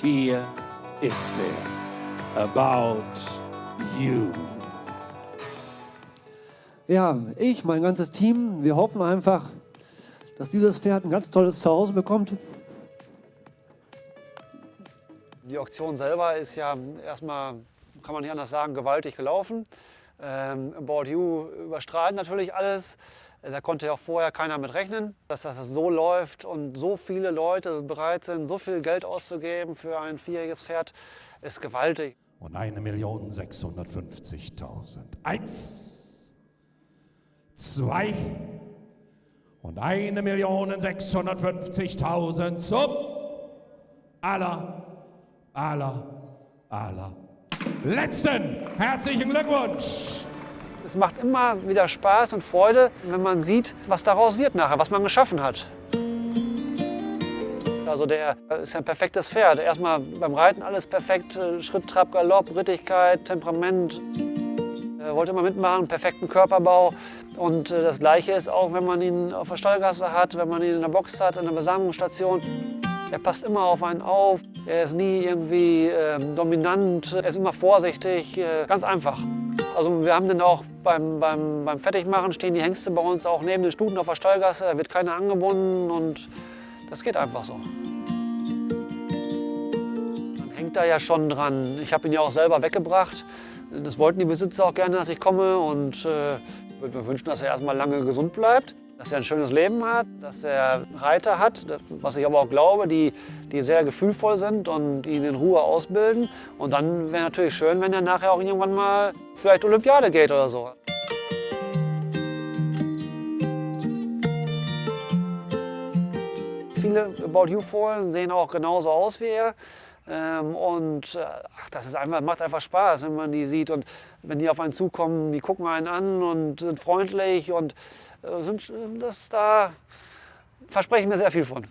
hier ist er. About You. Ja, ich, mein ganzes Team, wir hoffen einfach, dass dieses Pferd ein ganz tolles Zuhause bekommt. Die Auktion selber ist ja erstmal, kann man nicht anders sagen, gewaltig gelaufen. Ähm, About You überstrahlt natürlich alles. Da konnte ja auch vorher keiner mit rechnen, dass das so läuft und so viele Leute bereit sind, so viel Geld auszugeben für ein vierjähriges Pferd, ist gewaltig. Und eine Million 650.000. Eins, zwei und eine Million 650.000 zum aller, aller, aller letzten. Herzlichen Glückwunsch! Es macht immer wieder Spaß und Freude, wenn man sieht, was daraus wird nachher, was man geschaffen hat. Also der ist ein perfektes Pferd. Erstmal beim Reiten alles perfekt, Schritt, Trab, Galopp, Rittigkeit, Temperament. Er wollte immer mitmachen, perfekten Körperbau. Und äh, das Gleiche ist auch, wenn man ihn auf der Stallgasse hat, wenn man ihn in der Box hat, in der Besamungsstation. Er passt immer auf einen auf. Er ist nie irgendwie äh, dominant. Er ist immer vorsichtig. Äh, ganz einfach. Also wir haben den auch beim, beim, beim Fertigmachen, stehen die Hengste bei uns auch neben den Stuten auf der Stallgasse. Da wird keiner angebunden und das geht einfach so. Man hängt da ja schon dran. Ich habe ihn ja auch selber weggebracht. Das wollten die Besitzer auch gerne, dass ich komme. Und äh, ich würde mir wünschen, dass er erstmal lange gesund bleibt dass er ein schönes Leben hat, dass er Reiter hat, was ich aber auch glaube, die, die sehr gefühlvoll sind und ihn in Ruhe ausbilden. Und dann wäre natürlich schön, wenn er nachher auch irgendwann mal vielleicht Olympiade geht oder so. Viele About You-Fohlen sehen auch genauso aus wie er. Ähm, und äh, ach, das ist einfach, macht einfach Spaß, wenn man die sieht. Und wenn die auf einen zukommen, die gucken einen an und sind freundlich und äh, sind, das, da verspreche ich mir sehr viel von.